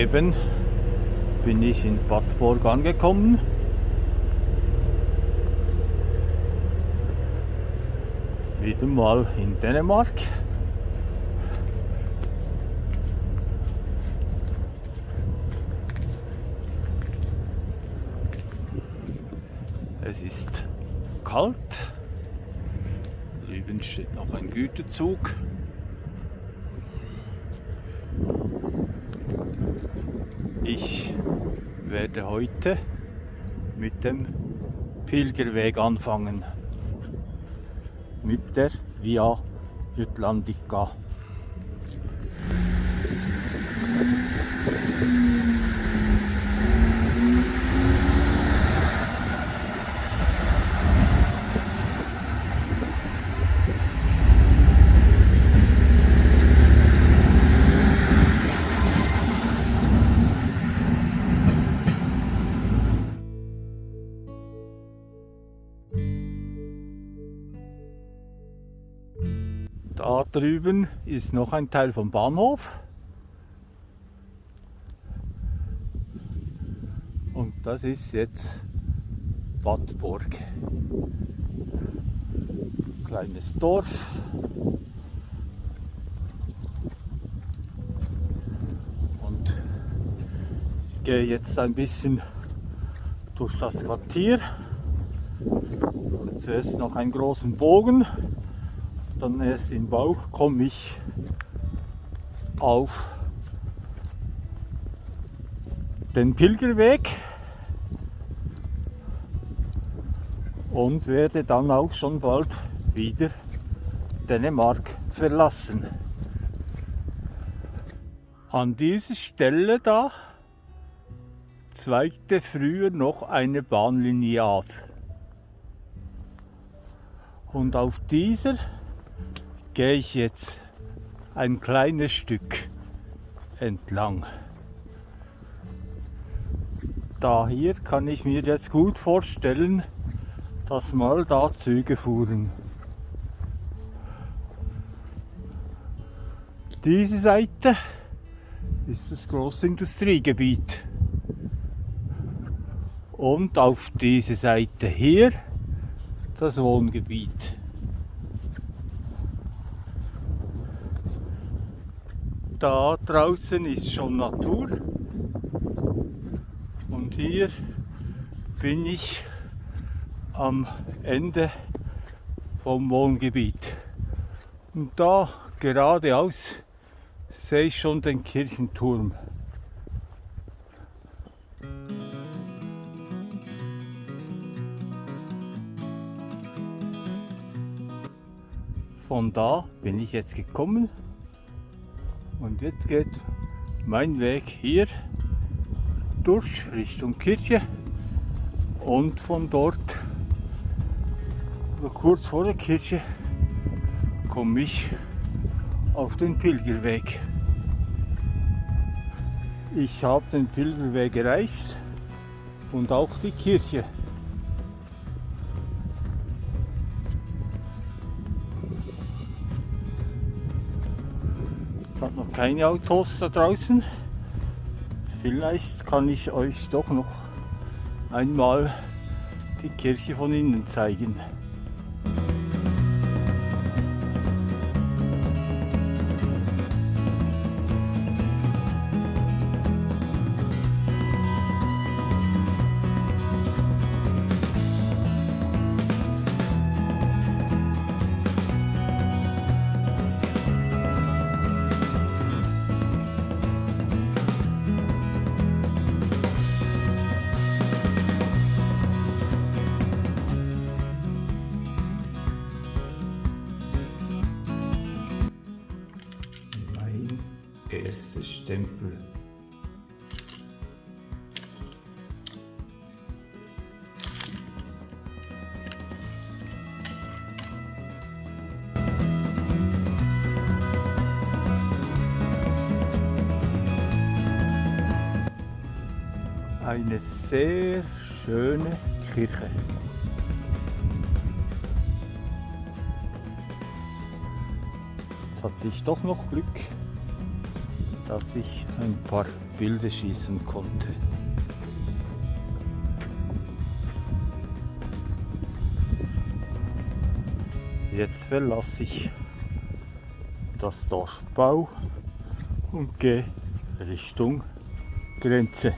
Soeben bin ich in Badborg angekommen. Wieder mal in Dänemark. Es ist kalt. Drüben steht noch ein Güterzug. Ich werde heute mit dem Pilgerweg anfangen. Mit der Via Jutlandica. Drüben ist noch ein Teil vom Bahnhof. Und das ist jetzt Badburg. Kleines Dorf. Und ich gehe jetzt ein bisschen durch das Quartier. Zuerst noch einen großen Bogen dann erst in Bau komme ich auf den Pilgerweg und werde dann auch schon bald wieder Dänemark verlassen. An dieser Stelle da zweigte früher noch eine Bahnlinie ab. Und auf dieser gehe ich jetzt ein kleines Stück entlang. Da hier kann ich mir jetzt gut vorstellen, dass mal da Züge fuhren. Diese Seite ist das große Industriegebiet. Und auf diese Seite hier das Wohngebiet. Da draußen ist schon Natur und hier bin ich am Ende vom Wohngebiet. Und da geradeaus sehe ich schon den Kirchenturm. Von da bin ich jetzt gekommen und jetzt geht mein Weg hier durch Richtung Kirche und von dort, kurz vor der Kirche, komme ich auf den Pilgerweg. Ich habe den Pilgerweg erreicht und auch die Kirche. Keine Autos da draußen. Vielleicht kann ich euch doch noch einmal die Kirche von innen zeigen. Eine sehr schöne Kirche. Jetzt hatte ich doch noch Glück dass ich ein paar Bilder schießen konnte. Jetzt verlasse ich das Dorfbau und gehe Richtung Grenze.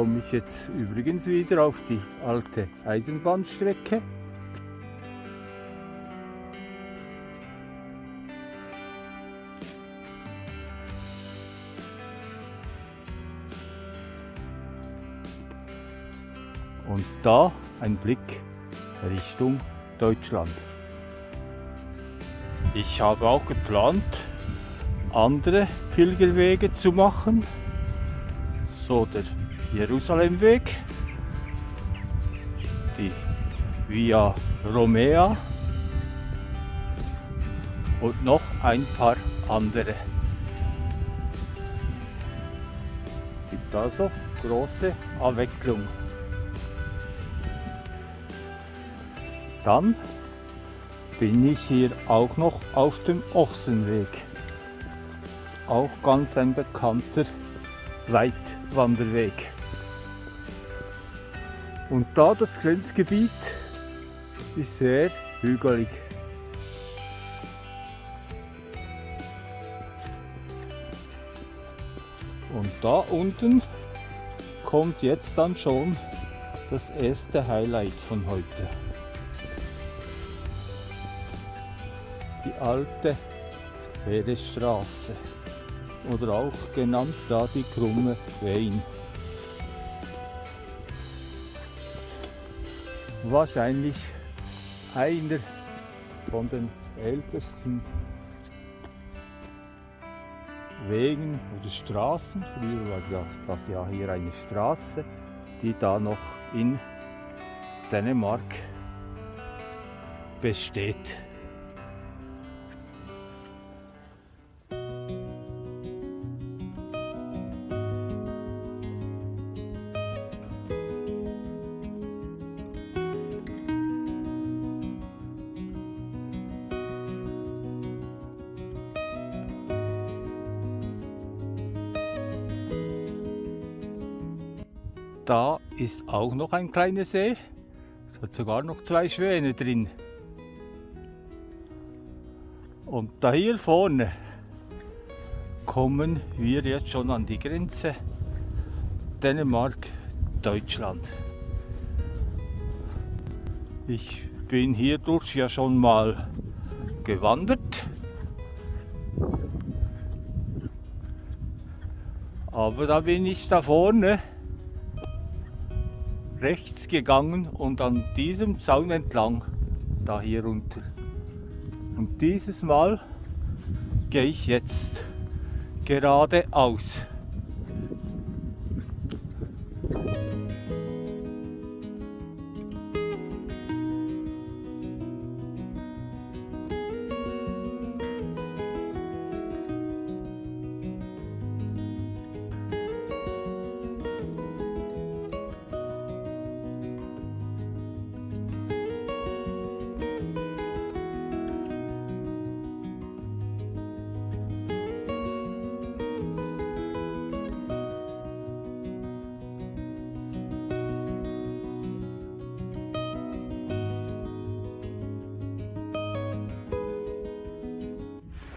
Komme ich jetzt übrigens wieder auf die alte Eisenbahnstrecke. Und da ein Blick Richtung Deutschland. Ich habe auch geplant, andere Pilgerwege zu machen. So der Jerusalemweg, die Via Romea und noch ein paar andere. Gibt also große Abwechslung. Dann bin ich hier auch noch auf dem Ochsenweg. Auch ganz ein bekannter Weitwanderweg. Und da das Grenzgebiet ist sehr hügelig. Und da unten kommt jetzt dann schon das erste Highlight von heute. Die alte Heeresstraße oder auch genannt da die krumme Wein. Wahrscheinlich einer von den ältesten Wegen oder Straßen. Früher war das, das ja hier eine Straße, die da noch in Dänemark besteht. Da ist auch noch ein kleiner See. Es hat sogar noch zwei Schwäne drin. Und da hier vorne kommen wir jetzt schon an die Grenze Dänemark-Deutschland. Ich bin hier durch ja schon mal gewandert. Aber da bin ich da vorne rechts gegangen und an diesem Zaun entlang, da hier runter. Und dieses Mal gehe ich jetzt geradeaus.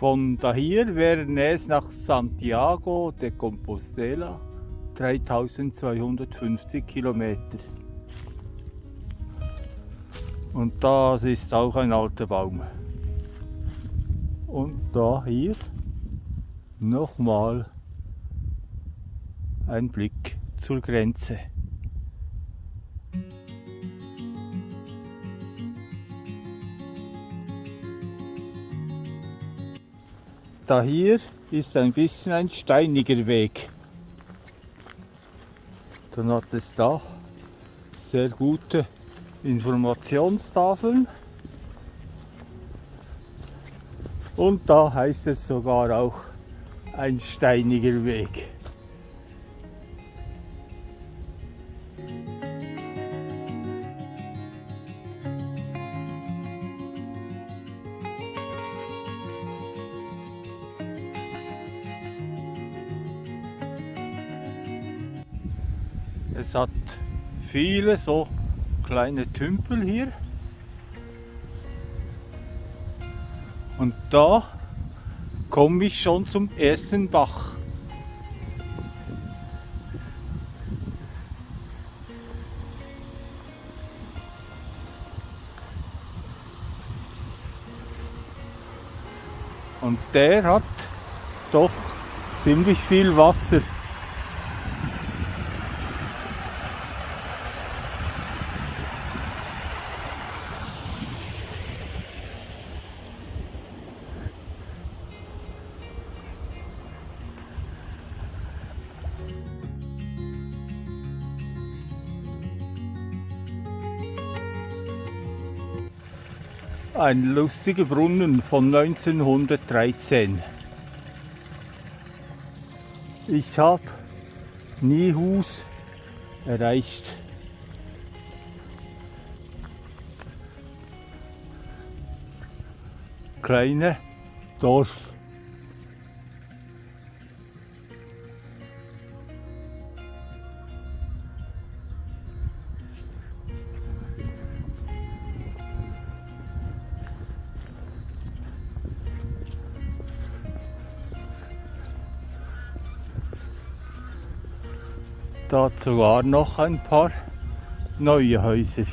Von daher wären es nach Santiago de Compostela 3250 Kilometer. Und das ist auch ein alter Baum. Und da hier nochmal ein Blick zur Grenze. Da hier ist ein bisschen ein steiniger Weg. Dann hat es da sehr gute Informationstafeln. Und da heißt es sogar auch ein steiniger Weg. Viele so kleine Tümpel hier. Und da komme ich schon zum ersten Bach. Und der hat doch ziemlich viel Wasser. Ein lustiger Brunnen von 1913. Ich habe Niehus erreicht. Kleine Dorf. Sogar noch ein paar neue Häuser.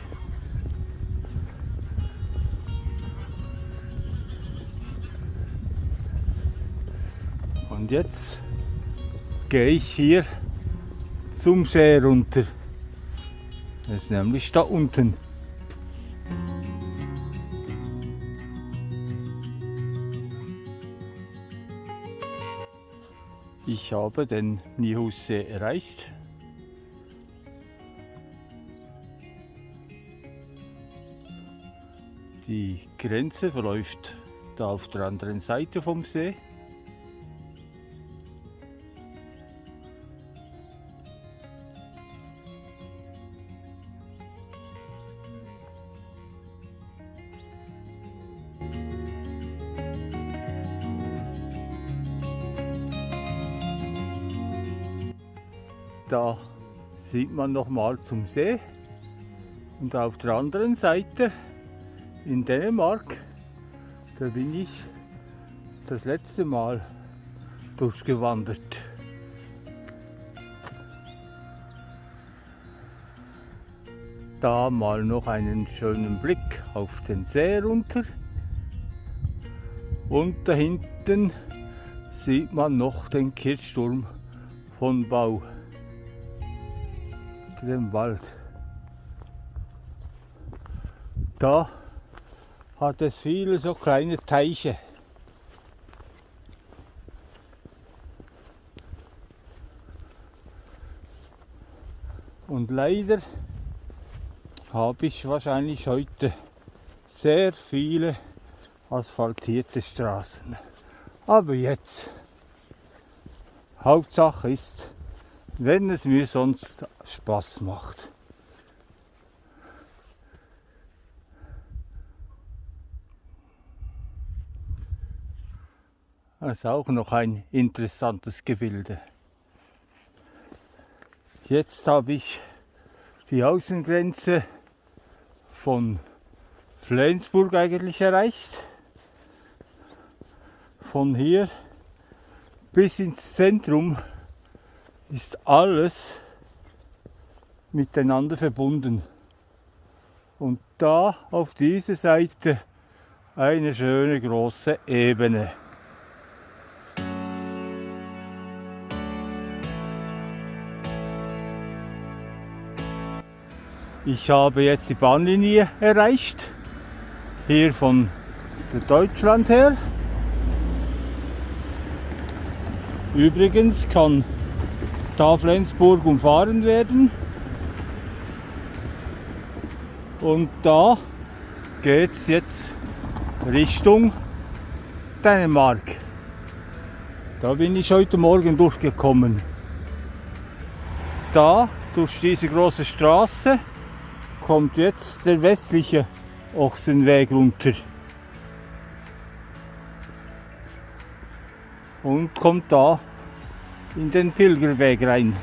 Und jetzt gehe ich hier zum See runter. Das ist nämlich da unten. Ich habe den Nihussee erreicht. Die Grenze verläuft da auf der anderen Seite vom See. Da sieht man noch mal zum See und auf der anderen Seite in Dänemark, da bin ich das letzte Mal durchgewandert. Da mal noch einen schönen Blick auf den See runter. Und da hinten sieht man noch den Kirchturm von Bau, dem Wald. Da hat es viele so kleine Teiche. Und leider habe ich wahrscheinlich heute sehr viele asphaltierte Straßen. Aber jetzt, Hauptsache ist, wenn es mir sonst Spaß macht. Das ist auch noch ein interessantes Gebilde. Jetzt habe ich die Außengrenze von Flensburg eigentlich erreicht. Von hier bis ins Zentrum ist alles miteinander verbunden. Und da auf dieser Seite eine schöne große Ebene. Ich habe jetzt die Bahnlinie erreicht, hier von Deutschland her. Übrigens kann da Flensburg umfahren werden. Und da geht es jetzt Richtung Dänemark. Da bin ich heute Morgen durchgekommen. Da, durch diese große Straße, kommt jetzt der westliche Ochsenweg runter. Und kommt da in den Pilgerweg rein.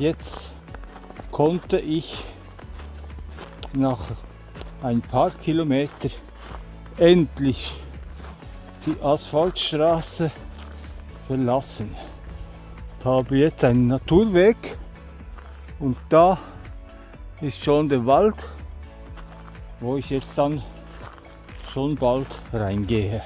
Jetzt konnte ich nach ein paar Kilometer endlich die Asphaltstraße verlassen. Habe jetzt einen Naturweg und da ist schon der Wald, wo ich jetzt dann schon bald reingehe.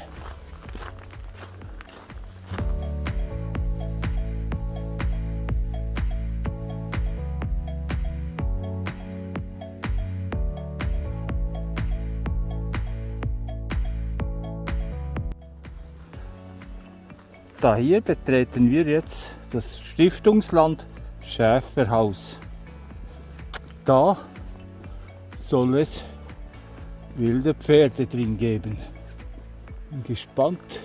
Da hier betreten wir jetzt das Stiftungsland Schäferhaus. Da soll es wilde Pferde drin geben. Bin gespannt,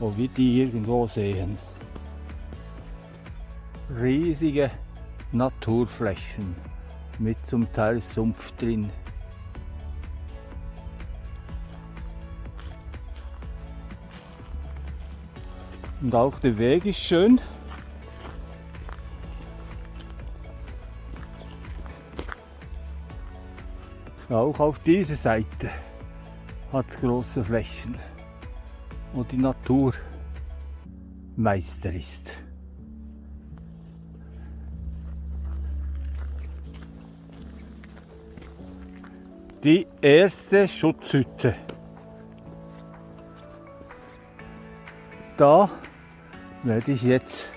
ob wir die irgendwo sehen. Riesige Naturflächen mit zum Teil Sumpf drin. Und auch der Weg ist schön. Auch auf dieser Seite hat es große Flächen, wo die Natur Meister ist. Die erste Schutzhütte. Da werde ich jetzt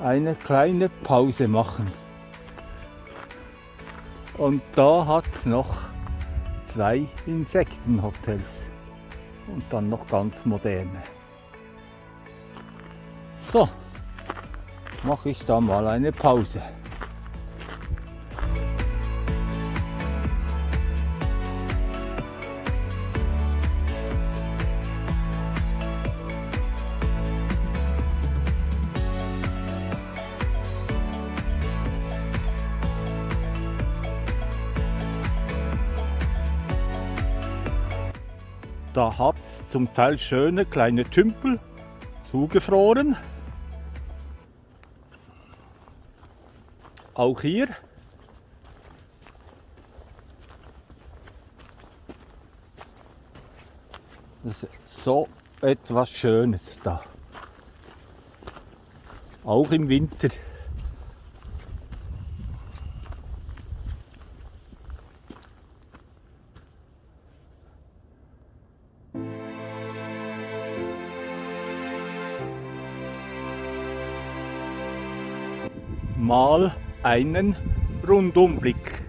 eine kleine Pause machen. Und da hat es noch zwei Insektenhotels und dann noch ganz moderne. So, mache ich da mal eine Pause. Da hat es zum Teil schöne kleine Tümpel zugefroren. Auch hier. Das ist so etwas Schönes da. Auch im Winter. Mal einen Rundumblick.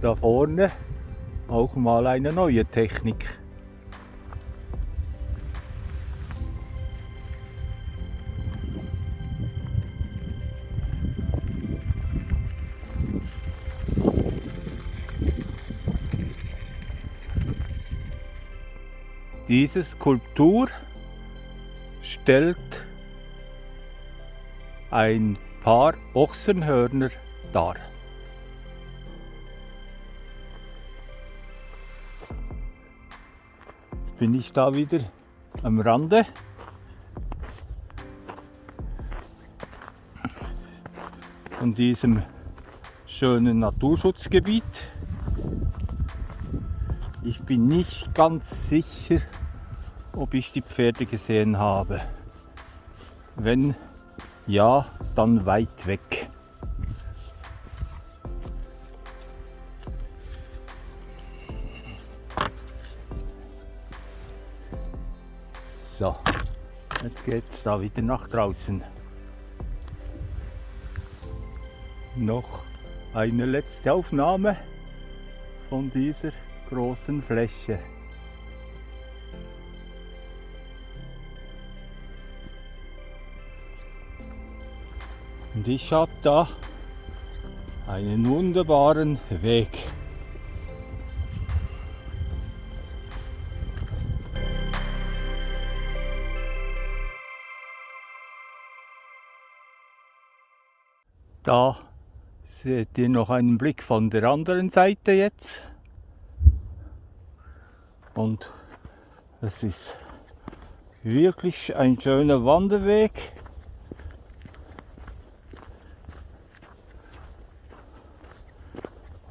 Da vorne auch mal eine neue Technik. Diese Skulptur stellt ein paar Ochsenhörner dar. Bin ich da wieder am Rande. Von diesem schönen Naturschutzgebiet. Ich bin nicht ganz sicher, ob ich die Pferde gesehen habe. Wenn ja, dann weit weg. So, jetzt geht es da wieder nach draußen. Noch eine letzte Aufnahme von dieser großen Fläche. Und ich habe da einen wunderbaren Weg. Da seht ihr noch einen Blick von der anderen Seite jetzt. Und es ist wirklich ein schöner Wanderweg.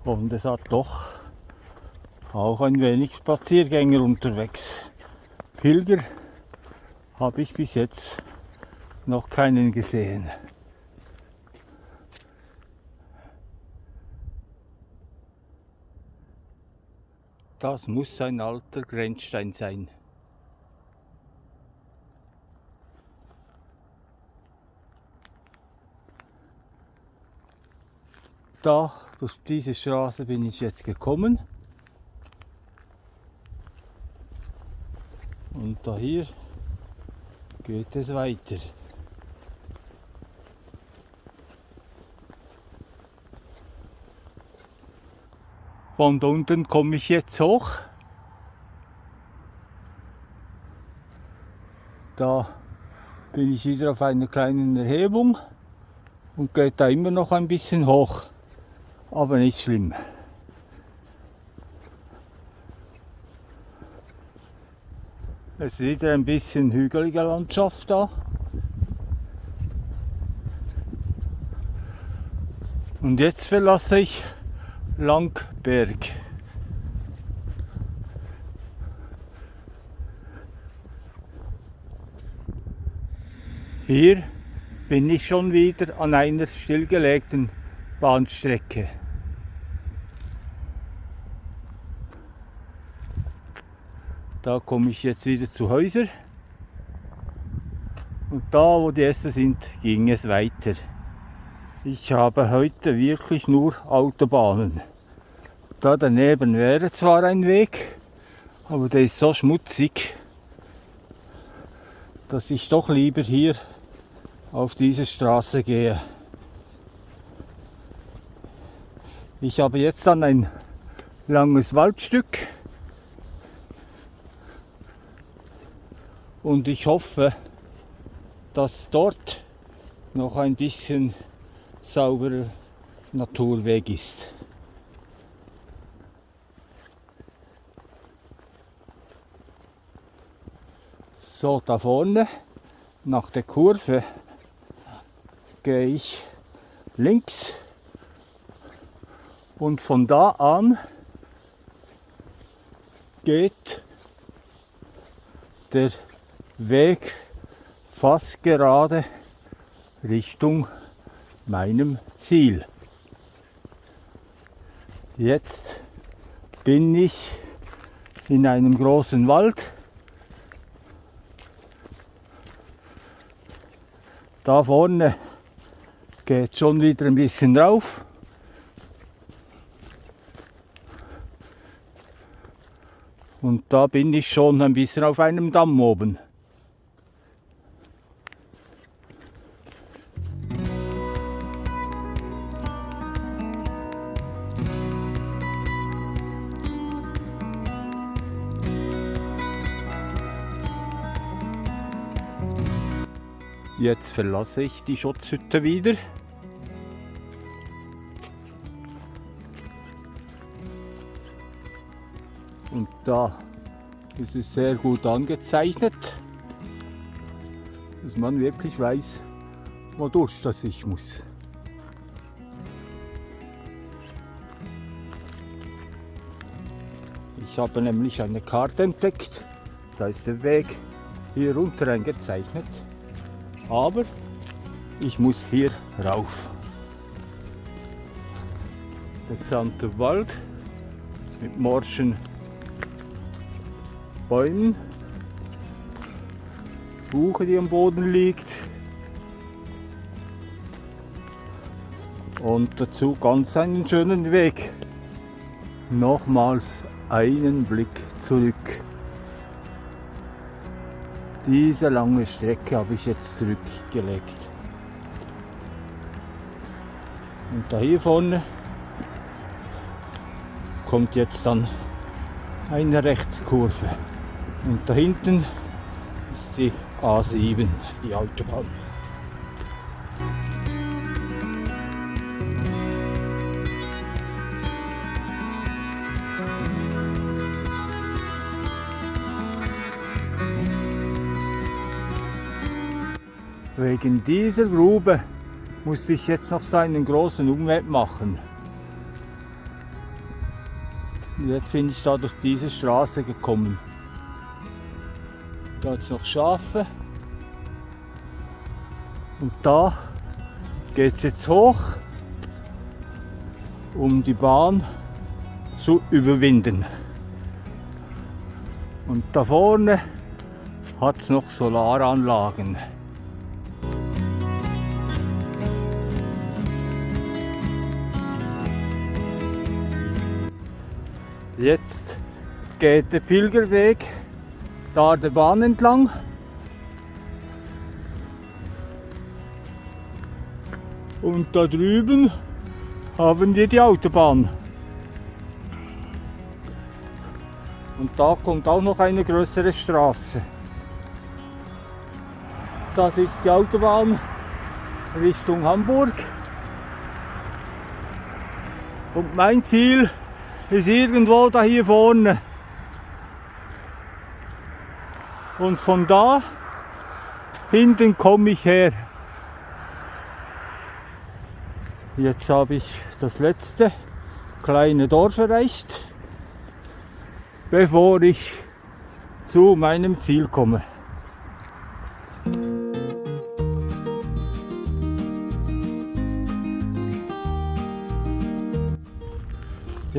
Und es hat doch auch ein wenig Spaziergänger unterwegs. Pilger habe ich bis jetzt noch keinen gesehen. Das muss ein alter Grenzstein sein. Da durch diese Straße bin ich jetzt gekommen. Und da hier geht es weiter. Von unten komme ich jetzt hoch. Da bin ich wieder auf einer kleinen Erhebung und geht da immer noch ein bisschen hoch aber nicht schlimm. Es ist wieder ein bisschen hügelige Landschaft da. Und jetzt verlasse ich Langberg. Hier bin ich schon wieder an einer stillgelegten Bahnstrecke. Da komme ich jetzt wieder zu Häuser. Und da, wo die Äste sind, ging es weiter. Ich habe heute wirklich nur Autobahnen. Da daneben wäre zwar ein Weg, aber der ist so schmutzig, dass ich doch lieber hier auf diese Straße gehe. Ich habe jetzt dann ein langes Waldstück und ich hoffe, dass dort noch ein bisschen sauberer Naturweg ist. So, da vorne nach der Kurve gehe ich links und von da an geht der Weg fast gerade Richtung meinem Ziel. Jetzt bin ich in einem großen Wald. Da vorne geht schon wieder ein bisschen rauf. Und da bin ich schon ein bisschen auf einem Damm oben. Jetzt verlasse ich die Schutzhütte wieder. Und da ist es sehr gut angezeichnet, dass man wirklich weiß, wodurch das ich muss. Ich habe nämlich eine Karte entdeckt, da ist der Weg hier runter eingezeichnet, aber ich muss hier rauf. Der Sante Wald mit morschen Bäumen Buche, die am Boden liegt. Und dazu ganz einen schönen Weg. Nochmals einen Blick zurück. Diese lange Strecke habe ich jetzt zurückgelegt. Und da hier vorne kommt jetzt dann eine Rechtskurve. Und da hinten ist die A7, die Autobahn. Wegen dieser Grube muss ich jetzt noch so einen großen Umweg machen. Jetzt bin ich da durch diese Straße gekommen. Da jetzt noch Schafe. Und da geht es jetzt hoch, um die Bahn zu überwinden. Und da vorne hat es noch Solaranlagen. Jetzt geht der Pilgerweg da der Bahn entlang. Und da drüben haben wir die Autobahn. Und da kommt auch noch eine größere Straße. Das ist die Autobahn Richtung Hamburg. Und mein Ziel ist irgendwo da hier vorne. Und von da hinten komme ich her. Jetzt habe ich das letzte kleine Dorf erreicht, bevor ich zu meinem Ziel komme.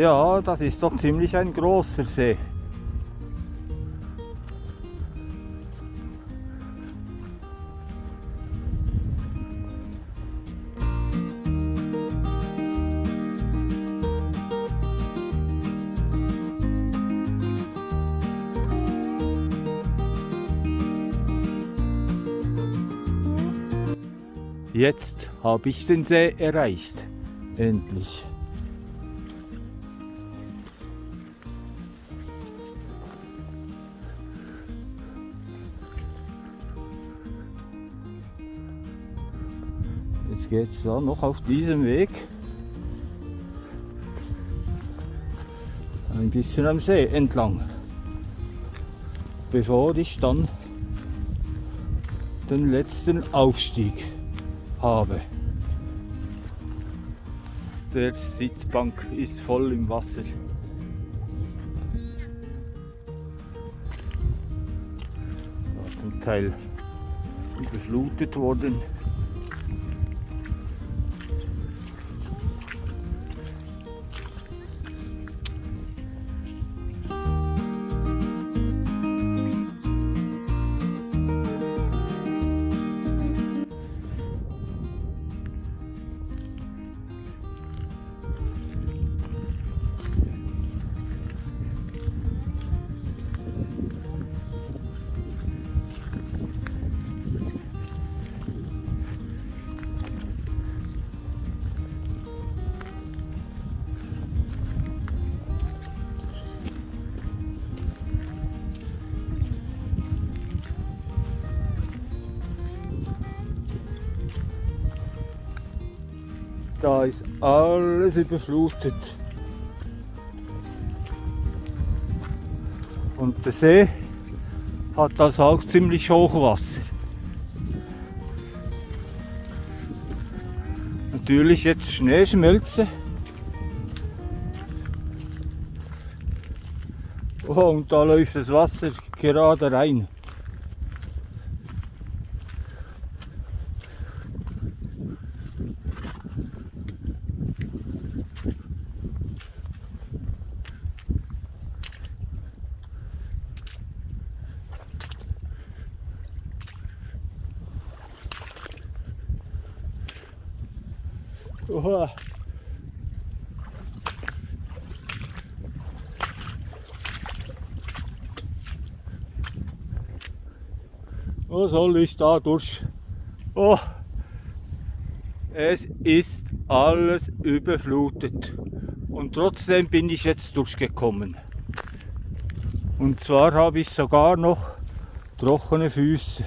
Ja, das ist doch ziemlich ein großer See. Jetzt habe ich den See erreicht. Endlich. Geht es da noch auf diesem Weg ein bisschen am See entlang, bevor ich dann den letzten Aufstieg habe. Der Sitzbank ist voll im Wasser. Zum Teil überflutet worden. Da ist alles überflutet. Und der See hat das auch ziemlich Hochwasser. Natürlich jetzt Schneeschmelze. Oh, und da läuft das Wasser gerade rein. Oha. Was soll ich da durch? Oh, es ist alles überflutet. Und trotzdem bin ich jetzt durchgekommen. Und zwar habe ich sogar noch trockene Füße.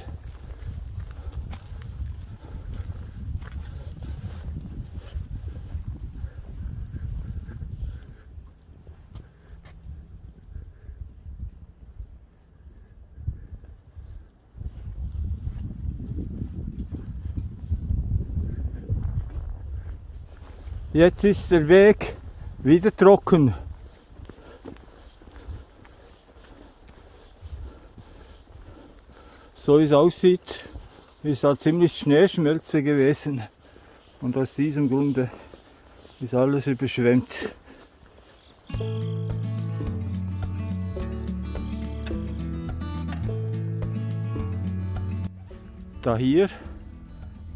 Jetzt ist der Weg wieder trocken. So wie es aussieht, ist da ziemlich Schneeschmelze gewesen. Und aus diesem Grunde ist alles überschwemmt. Da hier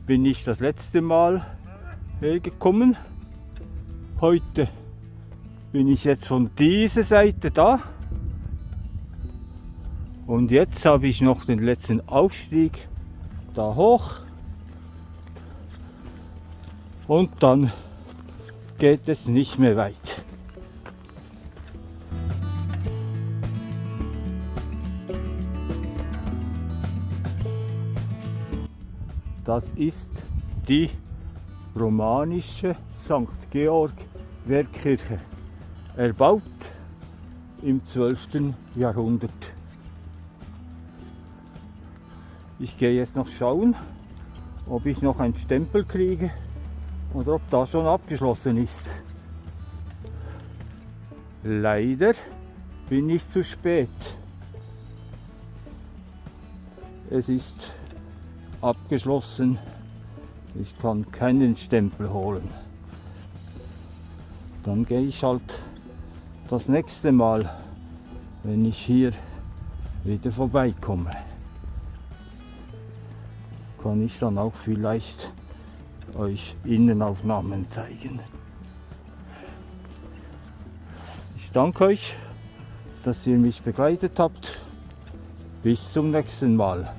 bin ich das letzte Mal hergekommen. Heute bin ich jetzt von dieser Seite da. Und jetzt habe ich noch den letzten Aufstieg da hoch. Und dann geht es nicht mehr weit. Das ist die romanische St. Georg Wehrkirche, erbaut im 12. Jahrhundert. Ich gehe jetzt noch schauen, ob ich noch einen Stempel kriege oder ob das schon abgeschlossen ist. Leider bin ich zu spät. Es ist abgeschlossen. Ich kann keinen Stempel holen. Dann gehe ich halt das nächste Mal, wenn ich hier wieder vorbeikomme. Kann ich dann auch vielleicht euch Innenaufnahmen zeigen. Ich danke euch, dass ihr mich begleitet habt. Bis zum nächsten Mal.